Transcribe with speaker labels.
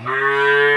Speaker 1: Yeah.